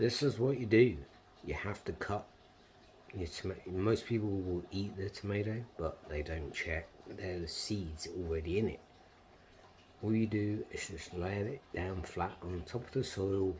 this is what you do. You have to cut your tomato. Most people will eat the tomato, but they don't check. There's seeds already in it. All you do is just lay it down flat on top of the soil